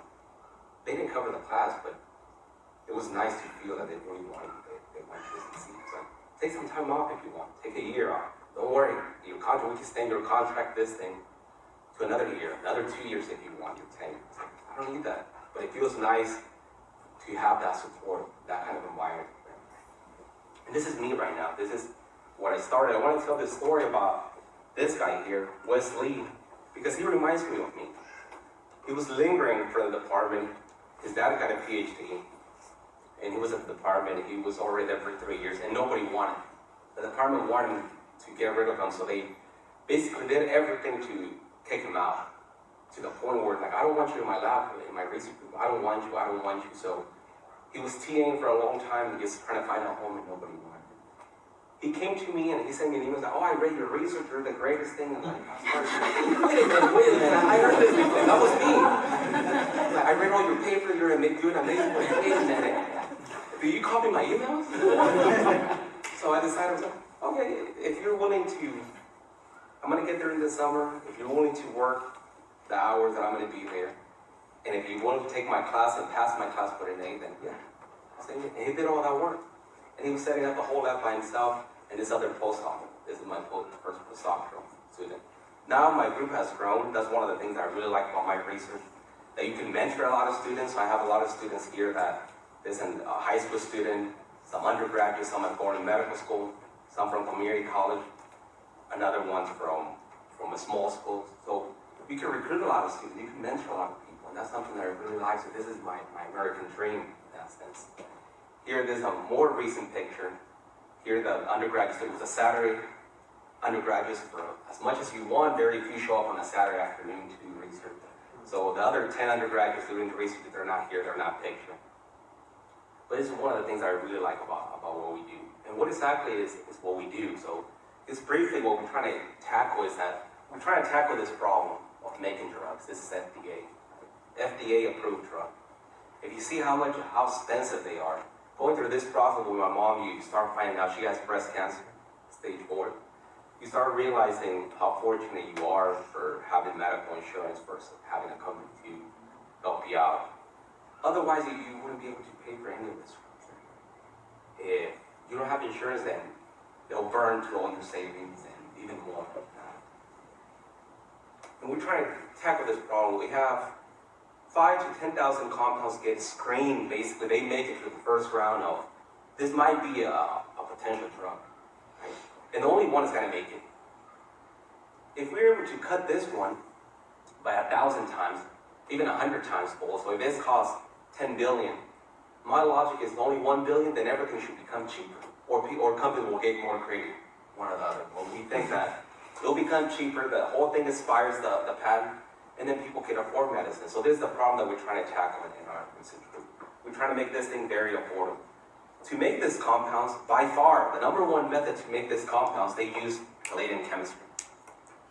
They didn't cover the class, but it was nice to feel that they really wanted they, they wanted to succeed. So take some time off if you want. Take a year off. Don't worry. Your contract, we can extend your contract this thing to another year, another two years if you want your tenure. I don't need that. But it feels nice to have that support, that kind of environment. And this is me right now. This is what I started. I want to tell this story about this guy here, Wes Lee, because he reminds me of me. He was lingering for the department. His dad got a PhD, and he was at the department. He was already there for three years, and nobody wanted. him. The department wanted to get rid of him, so they basically did everything to kick him out. To the point where, like, I don't want you in my lab, in my research group. I don't want you. I don't want you. So he was TAing for a long time, just trying to find a home, and nobody wanted him. He came to me and he sent me an email. Oh, I read your research. You're the greatest thing. And like, wait a minute, wait a minute. I heard this before. That was me. Like, I read all your papers. You're doing amazing work. Wait a minute. Do you copy my emails? so I decided, was like, okay, if you're willing to, I'm gonna get there in the summer. If you're willing to work the hours that I'm gonna be there, and if you want to take my class and pass my class for an A, then yeah. So he- did all that work. And he was setting up the whole lab by himself and this other postdoc. This is my first postdoctoral student. Now my group has grown. That's one of the things I really like about my research. That you can mentor a lot of students. So I have a lot of students here that there's a high school student, some undergraduates, some are going to medical school, some from community college, another one's from, from a small school. So you can recruit a lot of students, you can mentor a lot that's something that I really like. So this is my, my American dream in that sense. Here, there's a more recent picture. Here, the undergraduates, was a Saturday. Undergraduates, for as much as you want, very few show up on a Saturday afternoon to do research. So the other 10 undergraduates doing the research, they're not here, they're not pictured. But this is one of the things I really like about, about what we do. And what exactly is, is what we do? So just briefly, what we're trying to tackle is that we're trying to tackle this problem of making drugs. This is FDA. FDA approved drug. If you see how much, how expensive they are, going through this process with my mom, you start finding out she has breast cancer, stage four. You start realizing how fortunate you are for having medical insurance versus having a company to help you out. Otherwise, you, you wouldn't be able to pay for any of this. If you don't have insurance, then they'll burn through all your savings and even more. And we're trying to tackle this problem. We have five to 10,000 compounds get screened, basically. They make it to the first round of, this might be a, a potential drug. Right? And only one is going to make it. If we're able to cut this one by a thousand times, even a hundred times full, so if this costs 10 billion, my logic is only 1 billion, then everything should become cheaper. Or, or companies will get more creative, one or the other. When we think that It'll become cheaper, the whole thing expires the, the patent, and then people can afford medicine. So this is the problem that we're trying to tackle in our group. We're trying to make this thing very affordable. To make this compounds, by far, the number one method to make this compounds, they use palladium chemistry.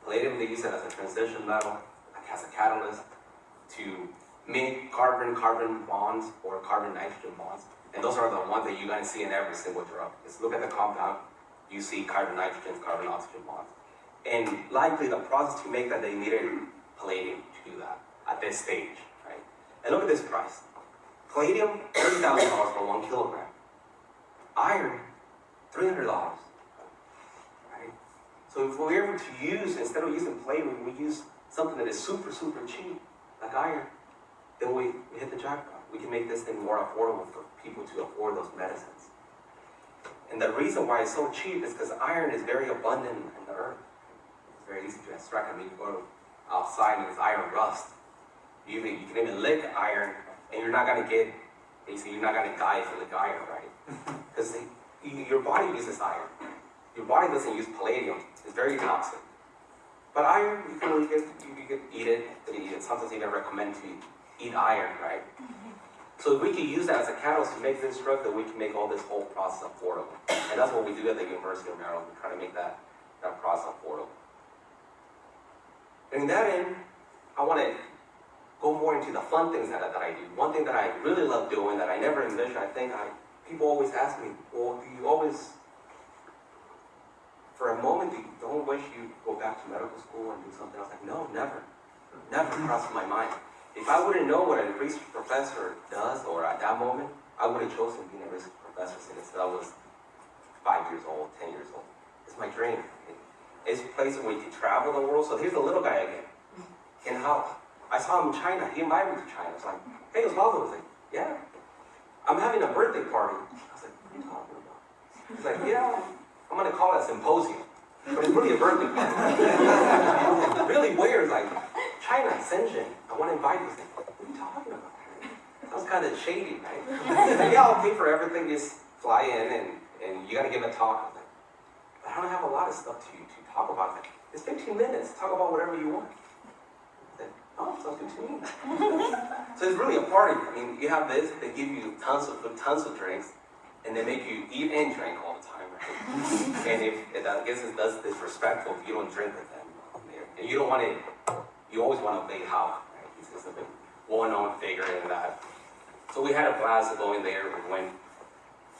Palladium, they use it as a transition metal, as a catalyst, to make carbon-carbon bonds or carbon-nitrogen bonds. And those are the ones that you're gonna see in every single drug. Just look at the compound, you see carbon-nitrogen, carbon-oxygen bonds. And likely the process to make that, they needed palladium to do that at this stage, right? And look at this price. Palladium, thirty thousand dollars for one kilogram. Iron, three hundred dollars. Right? So if we're able to use, instead of using palladium, we use something that is super, super cheap, like iron, then we, we hit the jackpot. We can make this thing more affordable for people to afford those medicines. And the reason why it's so cheap is because iron is very abundant in the earth. It's very easy to extract. I mean, you go outside and it's iron rust. You, even, you can even lick iron, and you're not gonna get, basically, you're not gonna die if you lick iron, right? Because your body uses iron. Your body doesn't use palladium. It's very toxic. But iron, you can really get, you, you can eat it. They sometimes even recommend to eat iron, right? Mm-hmm. So if we can use that as a catalyst to make this drug, then we can make all this whole process affordable. And that's what we do at the University of Maryland. We try to make that, that process affordable. And in that end, I want to go more into the fun things that, I- that I do. One thing that I really love doing that I never envisioned, I think I, people always ask me, well, do you always, for a moment, do you don't wish you go back to medical school and do something else? Like, no, never. Never crossed my mind. If I wouldn't know what a research professor does, or at that moment, I would have chosen being a research professor since I was five years old, ten years old. It's my dream. It- It's a place where you can travel the world. So here's the little guy again. And how I saw him in China. He invited me to China. I was like, hey, Osvaldo. I was like, yeah. I'm having a birthday party. I was like, what are you talking about? He's like, yeah, I'm gonna call it a symposium. But it's really a birthday party. really weird, like, China, Shenzhen, I want to invite you. Like, what are you talking about? That was kind of shady, right? Like, yeah, I'll pay for everything, just fly in and, and you gotta give a talk. I was like, I don't have a lot of stuff to, to talk about. Like, it's 15 minutes, talk about whatever you want. Said, oh, sounds good to me. so it's really a party. I mean, you have this, they give you tons of food, tons of drinks, and they make you eat and drink all the time, right? and if, and I guess it's that's disrespectful if you don't drink with them. And you don't want to, you always want to obey Howard, right? He's just a bit well-known figure in that. So we had a blast going there. We went.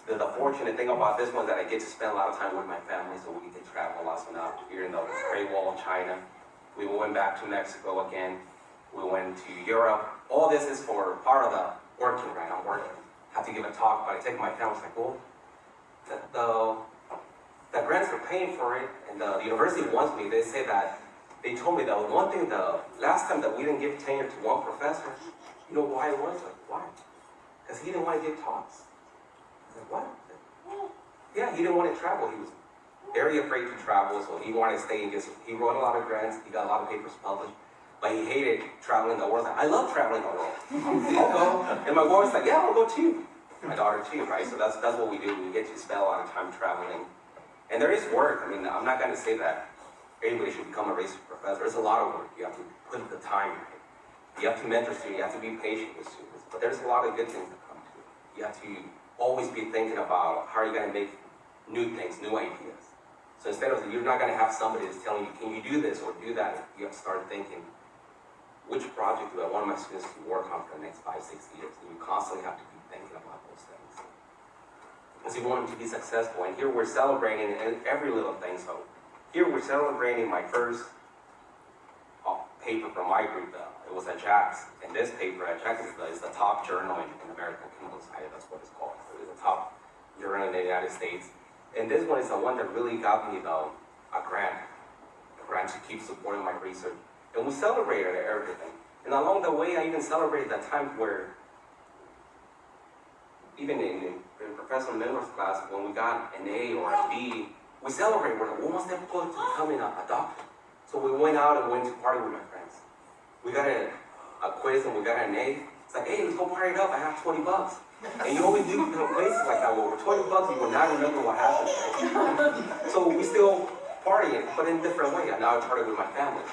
The, the fortunate thing about this one is that I get to spend a lot of time with my family, so we to travel a lot. So now here in the Great Wall of China, we went back to Mexico again. We went to Europe. All this is for part of the working, right? I'm working. Have to give a talk, but I take my family. It's like, well, the, the the grants are paying for it, and the, the university wants me. They say that they told me that one thing. The last time that we didn't give tenure to one professor, you know why it was? Like why? Because he didn't want to give talks. What? Yeah, he didn't want to travel. He was very afraid to travel, so he wanted to stay and just. He wrote a lot of grants. He got a lot of papers published. But he hated traveling the world. I love traveling the world. I'll go. And my boy's like, yeah, I'll go too. My daughter too, right? So that's that's what we do. We get to spend a lot of time traveling. And there is work. I mean, I'm not going to say that anybody should become a research professor. There's a lot of work. You have to put the time. Right? You have to mentor students. You have to be patient with students. But there's a lot of good things that come to it. You have to always be thinking about how are you going to make new things, new ideas. So instead of you're not going to have somebody that's telling you, can you do this or do that? You have to start thinking, which project do I want my students to work on for the next five, six years? And you constantly have to be thinking about those things because you want them to be successful. And here we're celebrating every little thing. So here we're celebrating my first uh, paper from my group. Though. it was at JACS. And this paper at JACS is the, is the top journal in, in American That's what it's called. So it's the top journal in the United States. And this one is the one that really got me the, a grant, a grant to keep supporting my research. And we celebrated everything. And along the way, I even celebrated that time where even in, in, Professor Miller's class, when we got an A or a B, we celebrated. We're one step closer to becoming a, a doctor. So we went out and went to party with my friends. We got a, a quiz and we got an A. It's like, hey, let's go party it up. I have 20 bucks. And you always do you know, places like that where with 20 bucks, you will not remember what happened. so we still partying, but in a different way. Now I party with my family.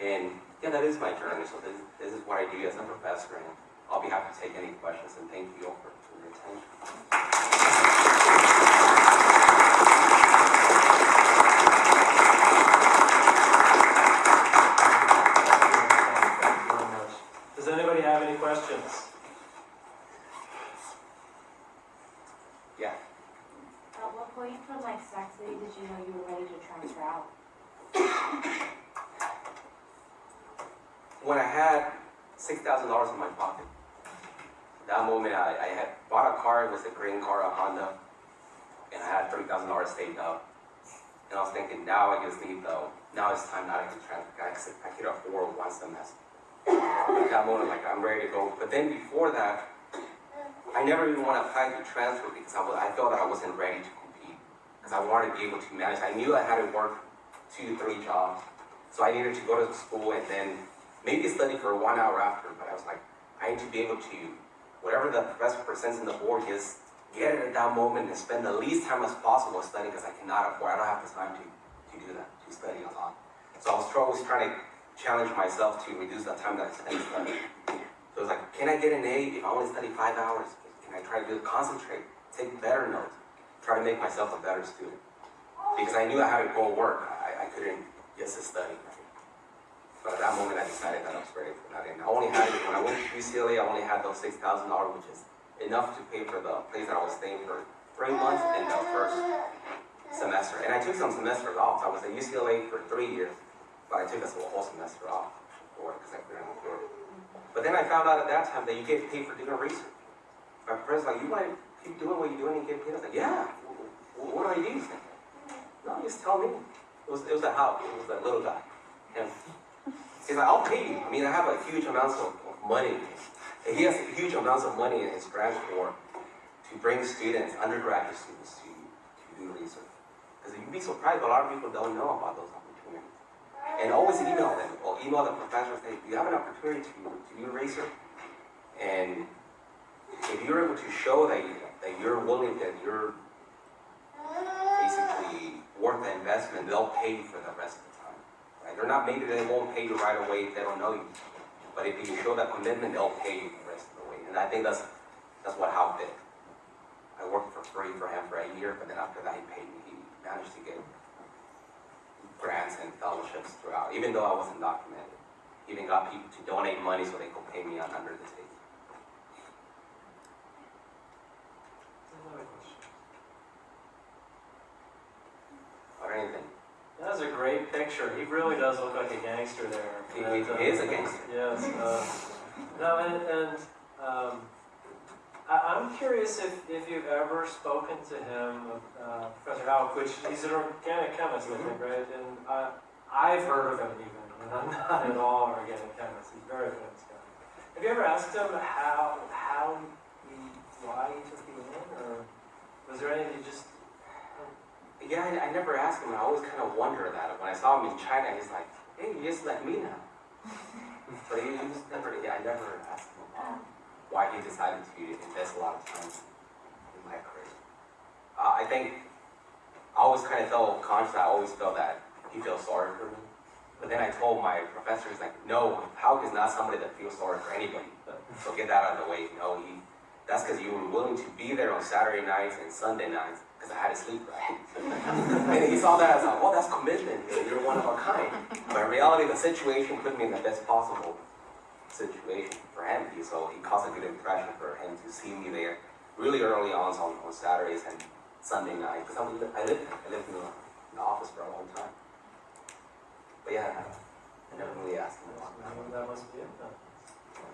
And yeah, that is my journey. So this, this is what I do as a professor, and I'll be happy to take any questions. And thank you all for, for your attention. Thank you very much. Does anybody have any questions? Yeah. At what point from like Sac City did you know you were ready to transfer out? When I had six thousand dollars in my pocket, that moment I, I had bought a car. It was a green car, a Honda, and I had $3,000 saved up. And I was thinking, now I just need though. Now it's time that I can transfer. I could, afford one semester. At that moment, like I'm ready to go. But then before that, I never even want to apply to transfer because I, was, I felt I wasn't ready to compete. Because I wanted to be able to manage. I knew I had to work two, three jobs. So I needed to go to school and then maybe study for one hour after. But I was like, I need to be able to, whatever the professor presents in the board, just get it at that moment and spend the least time as possible studying because I cannot afford, I don't have the time to, to do that, to study a lot. So I was always trying to challenge myself to reduce the time that I spend studying. So it was like, can I get an A if I only study five hours? Can I try to do concentrate, take better notes, try to make myself a better student? Because I knew I had to go work, I, I couldn't just study. But at that moment, I decided that I was ready for that. And I only had, when I went to UCLA, I only had those six thousand dollars, which is enough to pay for the place that I was staying for three months in the first semester. And I took some semesters off. I was at UCLA for three years, but I took a whole semester off for because I couldn't afford it. But then I found out at that time that you get paid for doing research. My professor's like, you want to keep doing what you're doing and get paid? I was like, yeah. Wh- What do I do? Like, no, just tell me. It was, it was a how, it was that little guy. And he's like, I'll pay you. I mean, I have a huge amounts of, money. And he has huge amounts of money in his grant for to bring students, undergraduate students, to, to do research. Because you'd be surprised, a lot of people don't know about those opportunities. And always email them, or email the professor, say, you have an opportunity to, to do research? And if you're able to show that, you, that you're willing, that you're basically worth the investment, they'll pay you for the rest of the Right? They're not, maybe they won't pay you right away if they don't know you. But if you show that commitment, they'll pay you the rest of the way. And I think that's, that's what Houk did. I worked for free for him for a year, but then after that, he paid me. He managed to get grants and fellowships throughout, even though I wasn't documented. He even got people to donate money so they could pay me on under the table. Another question. Or anything. That was a great picture. He really does look like a gangster there. He- And, uh, he is a gangster. Yes. uh, No, and, and um, I, I'm curious if, if you've ever spoken to him, uh, Professor Houk, which he's an organic chemist, I think, right? And I, I've heard of him even, and I'm not at all an organic chemist. He's very famous guy. Have you ever asked him how, how he, why he took you in, or was there anything you just, Yeah, I, I never asked him. I always kind of wonder that. When I saw him in China, he's like, hey, you just like me now. but he, he just never, yeah, I never asked him about why he decided to invest a lot of time in my career. Uh, I think I always kind of felt conscious. I always felt that he feels sorry for me. But then I told my professor, he's like, no, Houk is not somebody that feels sorry for anybody. So get that out of the way. No, he, that's because you were willing to be there on Saturday nights and Sunday nights because I had to sleep right. and he saw that as like, well, that's commitment. You're one of a kind. But in reality, the situation put me in the best possible situation for him. So he caused a good impression for him to see me there really early on on, on Saturdays and Sunday nights. Because I, I lived I lived in the, in the office for a long time. But yeah, I never really asked him about that. that must be it then?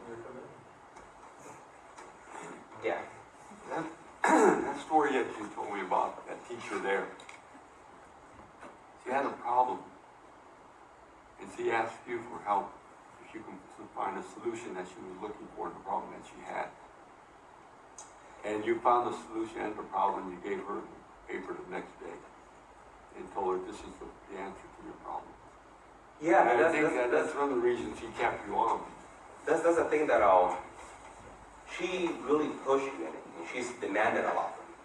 Your commitment. Yeah. That, that story that you told me about, that teacher there, she had a problem. And she asked you for help, if you can find a solution that she was looking for in the problem that she had. And you found the solution and the problem, you gave her the paper the next day and told her this is the, the answer to your problem. Yeah, And I that's, think that's, that that's, that's one of the reasons she kept you on. that's, that's the thing that um, she really pushed me in it, and she's demanded a lot from me.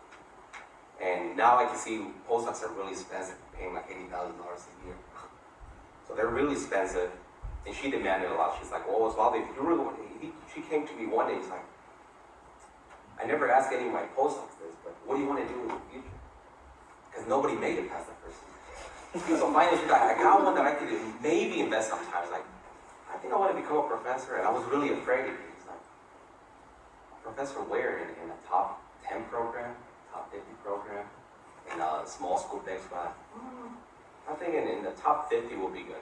And now I can see postdocs are really expensive, paying like eighty thousand dollars a year. So they're really expensive. And she demanded a lot. She's like, "Oh, Osvaldo, if you really want," he, she came to me one day. She's like, "I never asked any of my postdocs this, but what do you want to do in the future?" Because nobody made it past the first year. so finally, she's like, "I got one that I could maybe invest some time." Like, "I think I want to become a professor," and I was really afraid. "Professor where? In, in a top ten program, top fifty program, in a small school big spot?" Mm, I think in, in the top 50 will be good.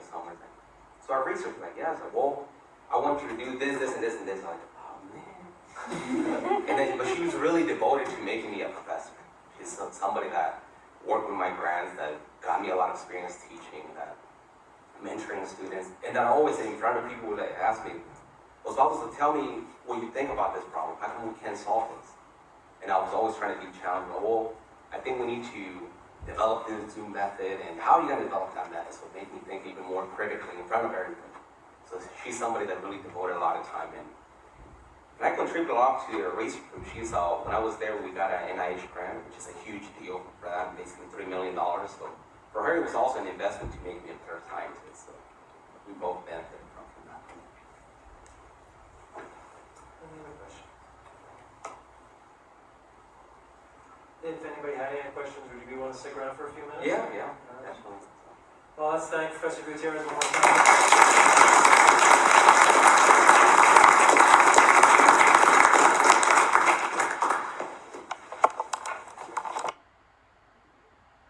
So I researched, like, yeah, I was like, well, I want you to do this, this, and this, and this. I'm like, oh man. and then, but she was really devoted to making me a professor. She's somebody that worked with my grants, that got me a lot of experience teaching, that mentoring students, and that always in front of people that ask me, Osvaldo, so tell me what you think about this problem. How come we can't solve this? And I was always trying to be challenged. Well, I think we need to develop this new method, and how are you going to develop that method? So it made me think even more critically in front of everybody. So she's somebody that really devoted a lot of time in. And I contribute a lot to the research group. She's, uh, when I was there, we got an NIH grant, which is a huge deal for that, basically $3 million. So for her, it was also an investment to make me a better scientist. So we both benefited If anybody had any questions, would you be willing to stick around for a few minutes? Yeah, yeah, absolutely. Well, let's thank Professor Gutierrez one more time.